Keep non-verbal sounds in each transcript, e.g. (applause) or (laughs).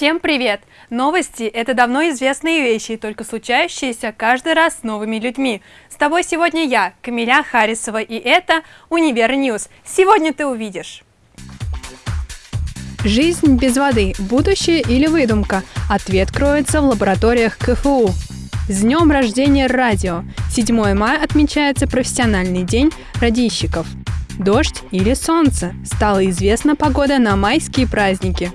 Всем привет! Новости – это давно известные вещи, только случающиеся каждый раз с новыми людьми. С тобой сегодня я, Камиля Харисова, и это «Универ News». Сегодня ты увидишь. Жизнь без воды – будущее или выдумка? Ответ кроется в лабораториях КФУ. С днем рождения радио! 7 мая отмечается профессиональный день радийщиков. Дождь или солнце? Стала известна погода на майские праздники.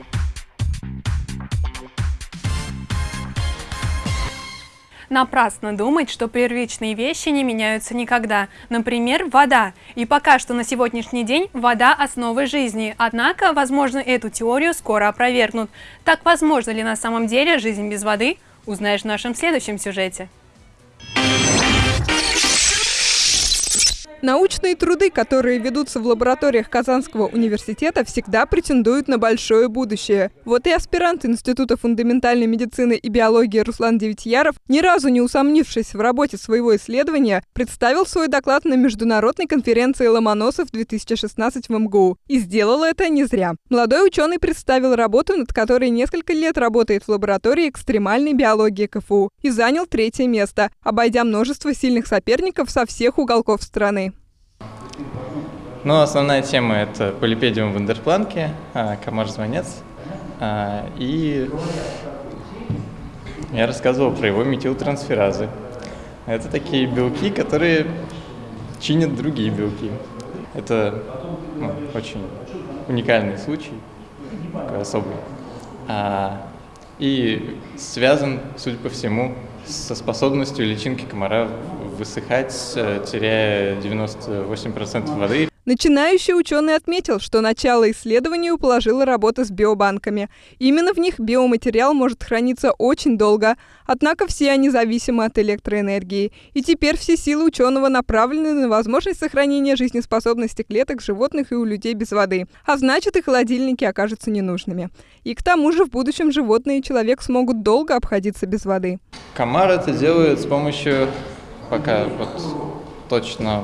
Напрасно думать, что первичные вещи не меняются никогда. Например, вода. И пока что на сегодняшний день вода – основа жизни. Однако, возможно, эту теорию скоро опровергнут. Так возможно ли на самом деле жизнь без воды? Узнаешь в нашем следующем сюжете. Научные труды, которые ведутся в лабораториях Казанского университета, всегда претендуют на большое будущее. Вот и аспирант Института фундаментальной медицины и биологии Руслан Девятьяров, ни разу не усомнившись в работе своего исследования, представил свой доклад на международной конференции Ломоносов-2016 в МГУ. И сделал это не зря. Молодой ученый представил работу, над которой несколько лет работает в лаборатории экстремальной биологии КФУ и занял третье место, обойдя множество сильных соперников со всех уголков страны. Ну, основная тема – это полипедиум в Вандерпланке, а, комар-звонец. А, и я рассказывал про его метилтрансферазы. Это такие белки, которые чинят другие белки. Это ну, очень уникальный случай, такой особый. А, и связан, судя по всему, со способностью личинки комара высыхать, э, теряя 98% воды. Начинающий ученый отметил, что начало исследованию положила работа с биобанками. Именно в них биоматериал может храниться очень долго, однако все они зависимы от электроэнергии. И теперь все силы ученого направлены на возможность сохранения жизнеспособности клеток животных и у людей без воды. А значит, и холодильники окажутся ненужными. И к тому же в будущем животные и человек смогут долго обходиться без воды. Комар это делает с помощью, пока вот точно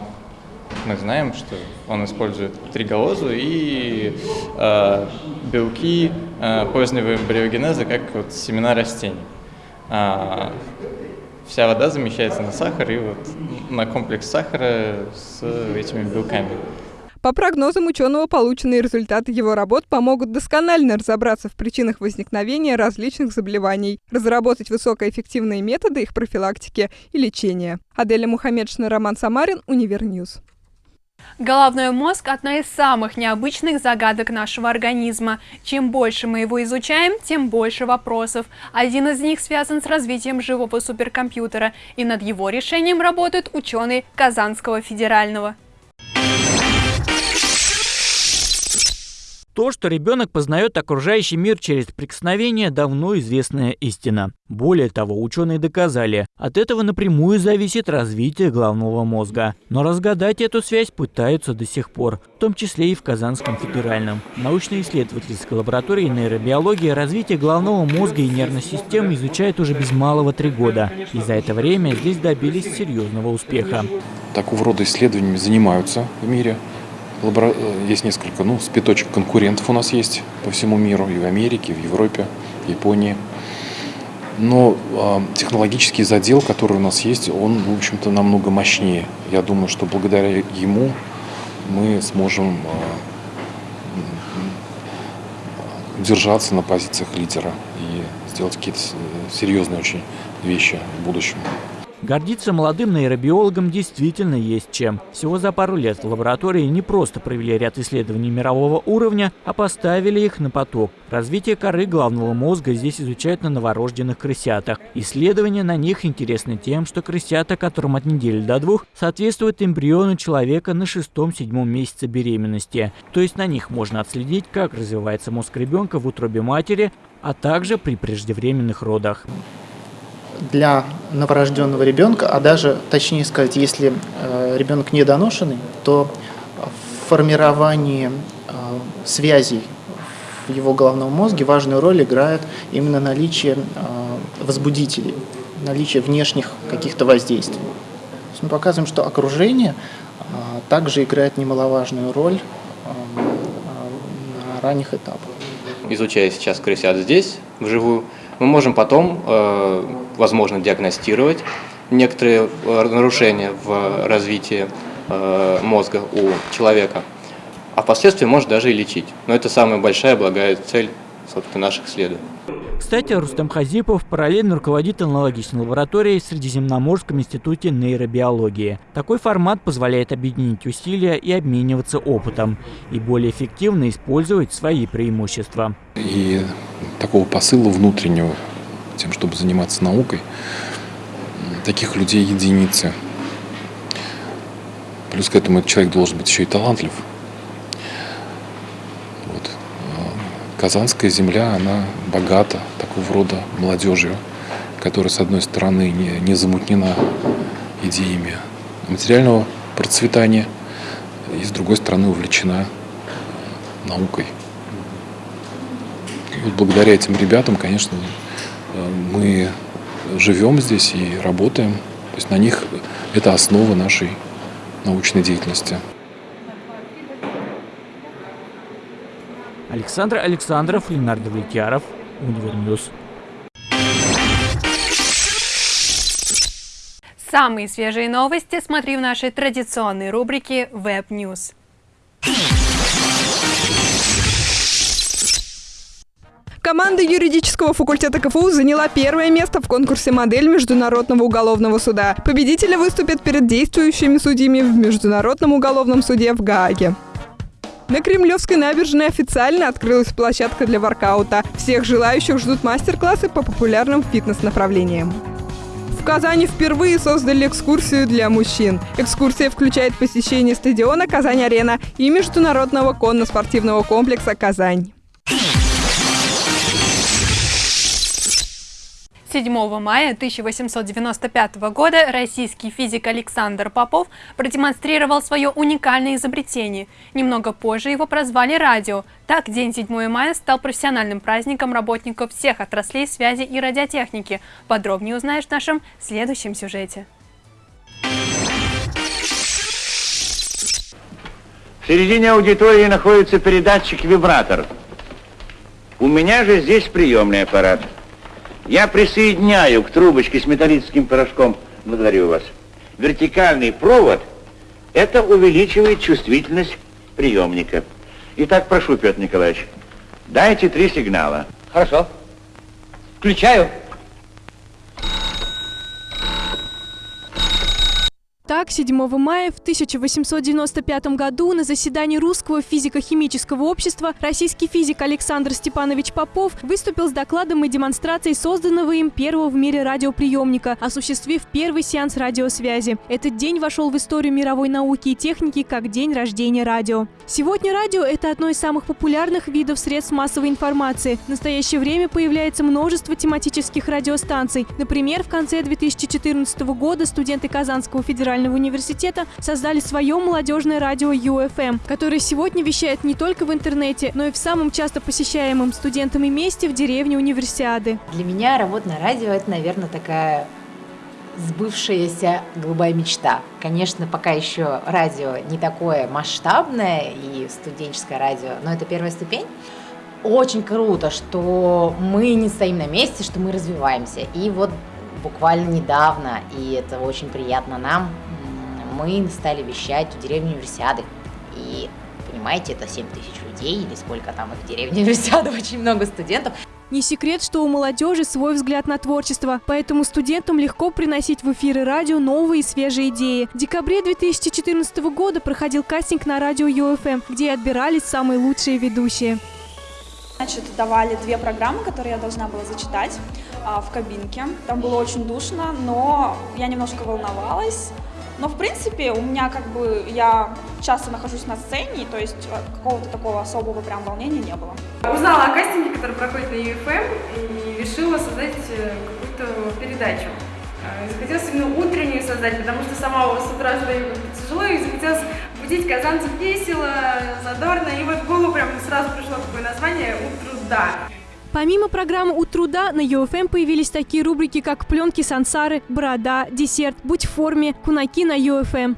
мы знаем, что он использует триголозу и э, белки э, позднего эмбриогенеза, как вот семена растений. А, вся вода замещается на сахар и вот на комплекс сахара с этими белками. По прогнозам ученого, полученные результаты его работ помогут досконально разобраться в причинах возникновения различных заболеваний, разработать высокоэффективные методы их профилактики и лечения. Аделя Мухаммедшина, Роман Самарин, Универ News. Головной мозг – одна из самых необычных загадок нашего организма. Чем больше мы его изучаем, тем больше вопросов. Один из них связан с развитием живого суперкомпьютера, и над его решением работают ученые Казанского федерального. То, что ребенок познает окружающий мир через прикосновение, давно известная истина. Более того, ученые доказали, от этого напрямую зависит развитие головного мозга. Но разгадать эту связь пытаются до сих пор, в том числе и в Казанском федеральном. Научно-исследовательской лаборатории нейробиологии развитие головного мозга и нервной системы изучают уже без малого три года. И за это время здесь добились серьезного успеха. Такого рода исследованиями занимаются в мире. Лабора... Э, есть несколько, ну, спиточек конкурентов у нас есть по всему миру, и в Америке, и в Европе, в Японии. Но э, технологический задел, который у нас есть, он, в общем-то, намного мощнее. Я думаю, что благодаря ему мы сможем э, удержаться на позициях лидера и сделать какие-то серьезные очень вещи в будущем. Гордиться молодым нейробиологам действительно есть чем. Всего за пару лет в лаборатории не просто провели ряд исследований мирового уровня, а поставили их на поток. Развитие коры головного мозга здесь изучают на новорожденных крысятах. Исследования на них интересны тем, что крысята, которым от недели до двух, соответствуют эмбриону человека на шестом-седьмом месяце беременности. То есть на них можно отследить, как развивается мозг ребенка в утробе матери, а также при преждевременных родах для новорожденного ребенка, а даже, точнее сказать, если э, ребенок недоношенный, то в формировании э, связей в его головном мозге важную роль играет именно наличие э, возбудителей, наличие внешних каких-то воздействий. мы показываем, что окружение также играет немаловажную роль на ранних этапах. изучая сейчас крысят здесь, вживую, мы можем потом, э, возможно, диагностировать некоторые э, нарушения в развитии э, мозга у человека, а впоследствии может даже и лечить. Но это самая большая благая цель собственно, наших исследований. Кстати, Рустам Хазипов параллельно руководит аналогичной лабораторией в Средиземноморском институте нейробиологии. Такой формат позволяет объединить усилия и обмениваться опытом, и более эффективно использовать свои преимущества. И такого посыла внутреннего, тем, чтобы заниматься наукой, таких людей единицы. Плюс к этому этот человек должен быть еще и талантлив. Вот. Казанская земля, она богата такого рода молодежью, которая, с одной стороны, не, не замутнена идеями материального процветания, и, с другой стороны, увлечена наукой. И вот благодаря этим ребятам, конечно, мы живем здесь и работаем. То есть на них это основа нашей научной деятельности. Александр Александров, Ленар Давлетьяров, Универ News. Самые свежие новости смотри в нашей традиционной рубрике Web News. Команда юридического факультета КФУ заняла первое место в конкурсе «Модель Международного уголовного суда». Победители выступят перед действующими судьями в Международном уголовном суде в Гааге. На Кремлевской набережной официально открылась площадка для воркаута. Всех желающих ждут мастер-классы по популярным фитнес-направлениям. В Казани впервые создали экскурсию для мужчин. Экскурсия включает посещение стадиона «Казань-Арена» и международного конно-спортивного комплекса «Казань». 7 мая 1895 года российский физик Александр Попов продемонстрировал свое уникальное изобретение. Немного позже его прозвали радио. Так, день 7 мая стал профессиональным праздником работников всех отраслей связи и радиотехники. Подробнее узнаешь в нашем следующем сюжете. В середине аудитории находится передатчик-вибратор. У меня же здесь приемный аппарат. Я присоединяю к трубочке с металлическим порошком, благодарю вас, вертикальный провод, это увеличивает чувствительность приемника. Итак, прошу, Петр Николаевич, дайте три сигнала. Хорошо. Включаю. Так, 7 мая в 1895 году на заседании Русского физико-химического общества российский физик Александр Степанович Попов выступил с докладом и демонстрацией созданного им первого в мире радиоприемника, осуществив первый сеанс радиосвязи. Этот день вошел в историю мировой науки и техники как день рождения радио. Сегодня радио – это одно из самых популярных видов средств массовой информации. В настоящее время появляется множество тематических радиостанций. Например, в конце 2014 года студенты Казанского федерального федерального университета создали свое молодежное радио UFM, которое сегодня вещает не только в интернете, но и в самом часто посещаемом студентами месте в деревне Универсиады. Для меня работа на радио – это, наверное, такая сбывшаяся голубая мечта. Конечно, пока еще радио не такое масштабное и студенческое радио, но это первая ступень. Очень круто, что мы не стоим на месте, что мы развиваемся. И вот буквально недавно, и это очень приятно нам, мы стали вещать в деревне Универсиады. И, понимаете, это 7 тысяч людей, или сколько там их в деревне (laughs) Универсиады, очень много студентов. Не секрет, что у молодежи свой взгляд на творчество, поэтому студентам легко приносить в эфиры радио новые и свежие идеи. В декабре 2014 года проходил кастинг на радио UFM, где отбирались самые лучшие ведущие. Значит, давали две программы, которые я должна была зачитать а, в кабинке. Там было очень душно, но я немножко волновалась. Но, в принципе, у меня как бы, я часто нахожусь на сцене, то есть э, какого-то такого особого прям волнения не было. Узнала о кастинге, который проходит на UFM, и решила создать э, какую-то передачу. Э, захотелось именно утреннюю создать, потому что сама с утра стою тяжело, и захотелось будить казанцев весело, задорно, и вот в голову прям сразу пришло такое название «Утро да». Помимо программы «У труда» на UFM появились такие рубрики, как «Пленки сансары», «Борода», «Десерт», «Будь в форме», «Кунаки» на UFM.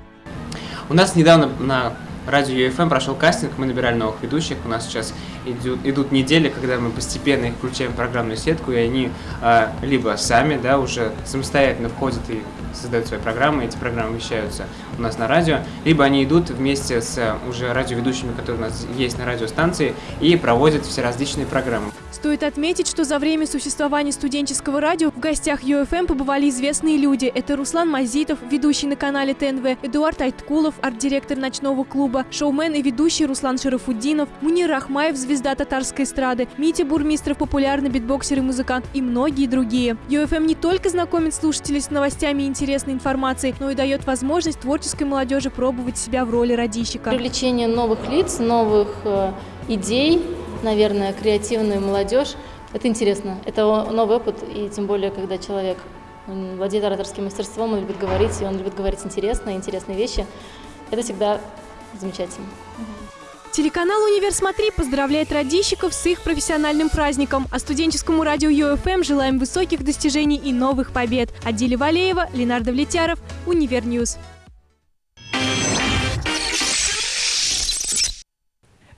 У нас недавно на радио UFM прошел кастинг, мы набирали новых ведущих. У нас сейчас идут, идут недели, когда мы постепенно их включаем в программную сетку, и они э, либо сами, да, уже самостоятельно входят и создают свои программы, эти программы вещаются у нас на радио, либо они идут вместе с уже радиоведущими, которые у нас есть на радиостанции, и проводят все различные программы. Стоит отметить, что за время существования студенческого радио в гостях UFM побывали известные люди. Это Руслан Мазитов, ведущий на канале ТНВ, Эдуард Айткулов, арт-директор ночного клуба, шоумен и ведущий Руслан Шарафуддинов, Мунир Рахмаев, звезда татарской эстрады, Митя Бурмистров, популярный битбоксер и музыкант и многие другие. UFM не только знакомит слушателей с новостями и интересной информацией, но и дает возможность творческой молодежи пробовать себя в роли радищика. Привлечение новых лиц, новых э, идей, наверное, креативную молодежь. Это интересно, это новый опыт, и тем более, когда человек владеет ораторским мастерством, он любит говорить, и он любит говорить интересно, интересные вещи. Это всегда замечательно. Телеканал «Универ Смотри» поздравляет радищиков с их профессиональным праздником, а студенческому радио ЮФМ желаем высоких достижений и новых побед. Адиля Валеева, Ленардо Влетяров, Универ News.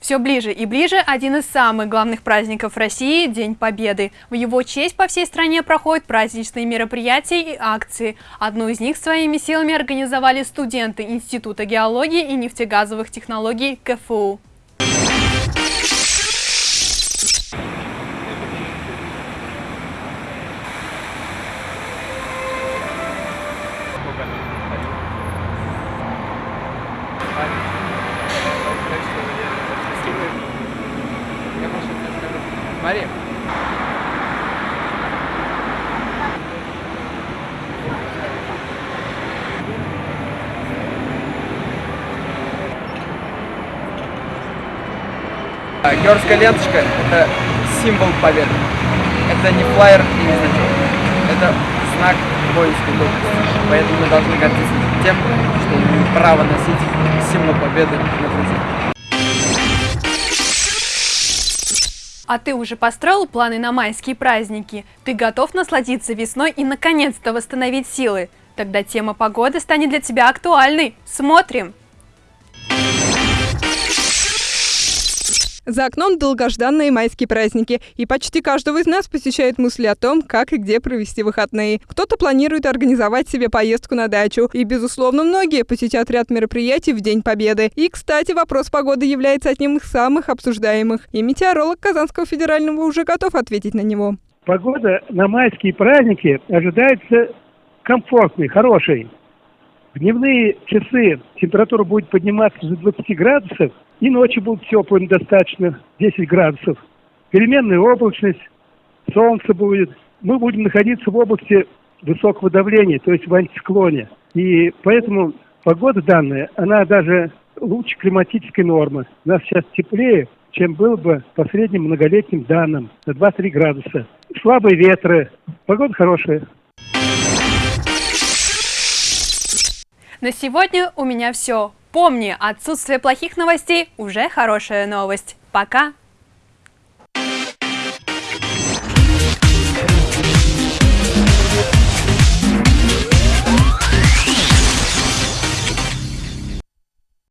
Все ближе и ближе один из самых главных праздников России – День Победы. В его честь по всей стране проходят праздничные мероприятия и акции. Одну из них своими силами организовали студенты Института геологии и нефтегазовых технологий КФУ. Георгская ленточка – это символ победы. Это не флайер и не значок. Это знак воинской доблести. Поэтому мы должны гордиться тем, что имеем право носить символ победы на груди. А ты уже построил планы на майские праздники? Ты готов насладиться весной и наконец-то восстановить силы? Тогда тема погоды станет для тебя актуальной. Смотрим! За окном долгожданные майские праздники, и почти каждого из нас посещают мысли о том, как и где провести выходные. Кто-то планирует организовать себе поездку на дачу, и, безусловно, многие посетят ряд мероприятий в День Победы. И, кстати, вопрос погоды является одним из самых обсуждаемых, и метеоролог Казанского федерального уже готов ответить на него. Погода на майские праздники ожидается комфортной, хорошей. В дневные часы температура будет подниматься до 20 градусов, и ночью будет теплым достаточно, 10 градусов. Переменная облачность, солнце будет. Мы будем находиться в области высокого давления, то есть в антициклоне. И поэтому погода данная, она даже лучше климатической нормы. У нас сейчас теплее, чем было бы по средним многолетним данным, на 2-3 градуса. Слабые ветры, погода хорошая. На сегодня у меня все. Помни, отсутствие плохих новостей уже хорошая новость. Пока!